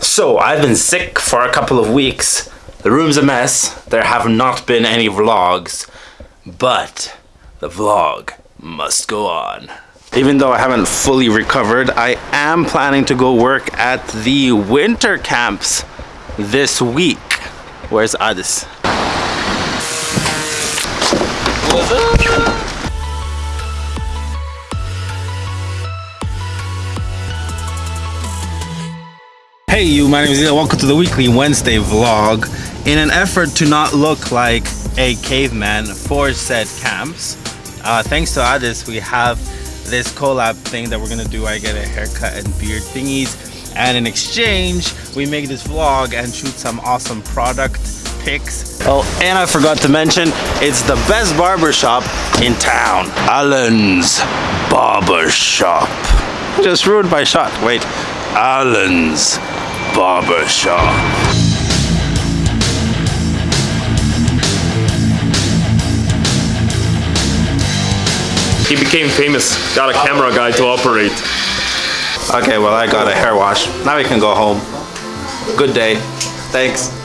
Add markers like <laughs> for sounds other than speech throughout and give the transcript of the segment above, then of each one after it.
So I've been sick for a couple of weeks. The room's a mess. There have not been any vlogs, but the vlog must go on. Even though I haven't fully recovered, I am planning to go work at the winter camps this week. Where's Adis? What's up? Hey you, my name is Ilya. Welcome to the weekly Wednesday vlog. In an effort to not look like a caveman for said camps, uh, thanks to Adis, we have this collab thing that we're gonna do. I get a haircut and beard thingies, and in exchange, we make this vlog and shoot some awesome product pics. Oh, and I forgot to mention, it's the best barber shop in town. Allen's Barber Shop. Just ruined my shot. Wait, Allen's Barber Shop. He became famous, got a camera guy to operate. Okay, well I got a hair wash. Now we can go home. Good day. Thanks.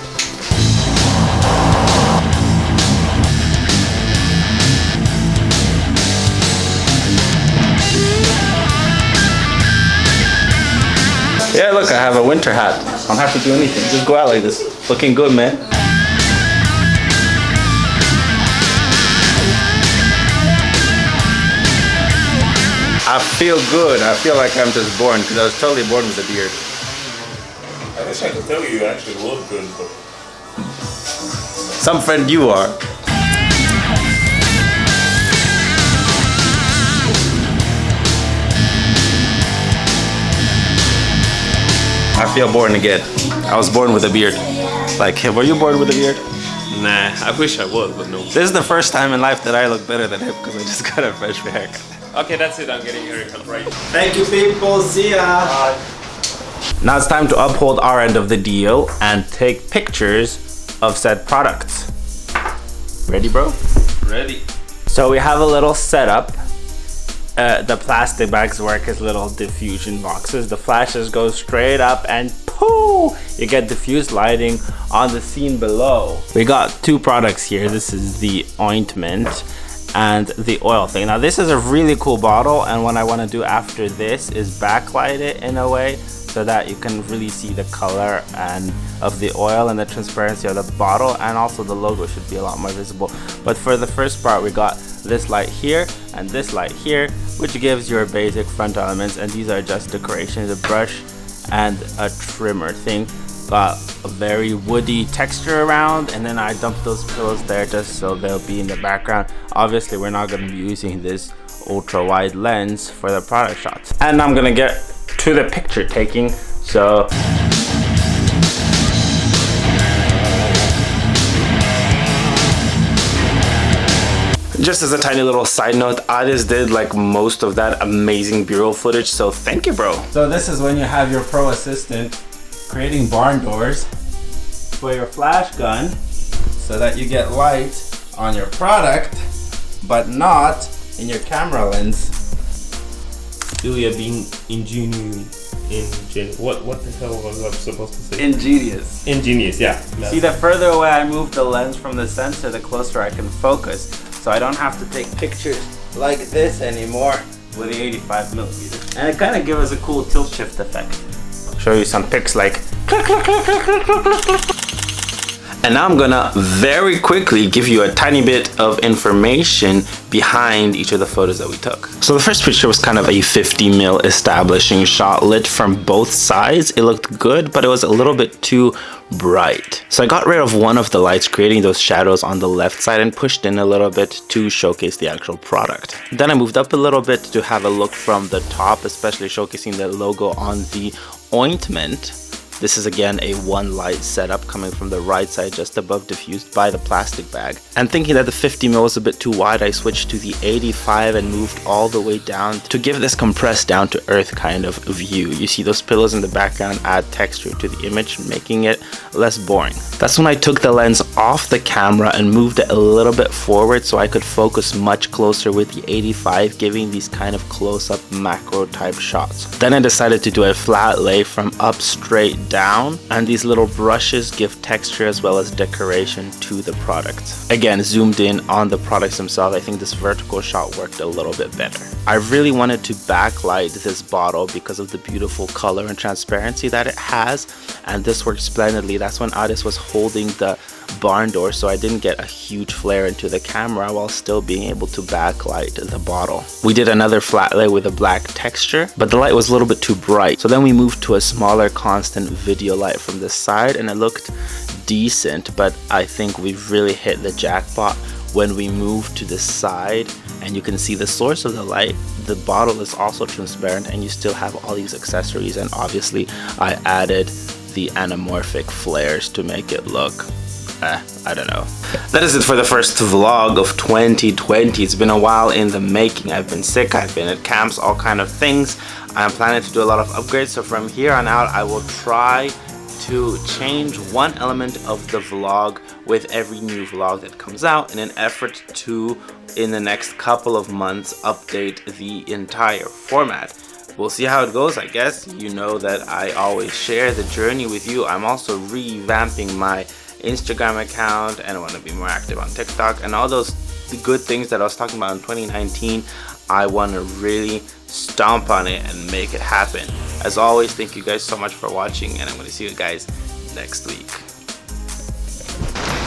Yeah, look, I have a winter hat. I don't have to do anything. Just go out like this. Looking good, man. I feel good. I feel like I'm just born because I was totally born with a beard. I wish I could tell you you actually look good, but Some friend you are. I feel born again. I was born with a beard. Like, were you born with a beard? Nah, I wish I was, but no. This is the first time in life that I look better than him because I just got a fresh haircut. Okay, that's it. I'm getting a haircut right. Thank you, people. See ya. Now it's time to uphold our end of the deal and take pictures of said products. Ready, bro? Ready. So we have a little setup. Uh, the plastic bags work as little diffusion boxes. The flashes go straight up and pooh! You get diffused lighting on the scene below. We got two products here. This is the ointment and the oil thing. Now this is a really cool bottle and what I want to do after this is backlight it in a way so that you can really see the color and of the oil and the transparency of the bottle and also the logo should be a lot more visible but for the first part we got this light here and this light here which gives your basic front elements and these are just decorations a brush and a trimmer thing. Got a very woody texture around and then I dumped those pillows there just so they'll be in the background. Obviously we're not going to be using this ultra wide lens for the product shots. And I'm gonna get to the picture taking so just as a tiny little side note Adis did like most of that amazing B-roll footage so thank you bro so this is when you have your pro assistant creating barn doors for your flash gun so that you get light on your product but not in your camera lens Ilya being ingenious. Ingen what what the hell was I supposed to say? ingenious Ingenious, yeah. See, the further away I move the lens from the sensor, the closer I can focus. So I don't have to take pictures like this anymore with the 85 millimeter. And it kind of gives us a cool tilt shift effect. Show you some pics like click, click, click, click, click, click, click. And now I'm gonna very quickly give you a tiny bit of information behind each of the photos that we took. So the first picture was kind of a 50 mil establishing shot lit from both sides. It looked good, but it was a little bit too bright. So I got rid of one of the lights, creating those shadows on the left side and pushed in a little bit to showcase the actual product. Then I moved up a little bit to have a look from the top, especially showcasing the logo on the ointment. This is again a one light setup coming from the right side just above diffused by the plastic bag. And thinking that the 50 mil was a bit too wide, I switched to the 85 and moved all the way down to give this compressed down to earth kind of view. You see those pillows in the background add texture to the image, making it less boring. That's when I took the lens off the camera and moved it a little bit forward so I could focus much closer with the 85, giving these kind of close-up macro type shots. Then I decided to do a flat lay from up straight down and these little brushes give texture as well as decoration to the product. Again, zoomed in on the products themselves, I think this vertical shot worked a little bit better. I really wanted to backlight this bottle because of the beautiful color and transparency that it has and this worked splendidly. That's when Addis was holding the barn door so I didn't get a huge flare into the camera while still being able to backlight the bottle. We did another flat lay with a black texture but the light was a little bit too bright so then we moved to a smaller constant video light from the side and it looked decent but I think we've really hit the jackpot when we move to the side and you can see the source of the light the bottle is also transparent and you still have all these accessories and obviously I added the anamorphic flares to make it look eh, I don't know. That is it for the first vlog of 2020. It's been a while in the making. I've been sick, I've been at camps, all kind of things. I'm planning to do a lot of upgrades, so from here on out, I will try to change one element of the vlog with every new vlog that comes out in an effort to, in the next couple of months, update the entire format we'll see how it goes. I guess you know that i always share the journey with you. I'm also revamping my Instagram account and I want to be more active on TikTok and all those good things that I was talking about in 2019 I want to really stomp on it and make it happen. As always thank you guys so much for watching and I'm going to see you guys next week.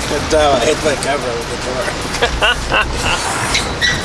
Good uh, hit my camera with the door. <laughs>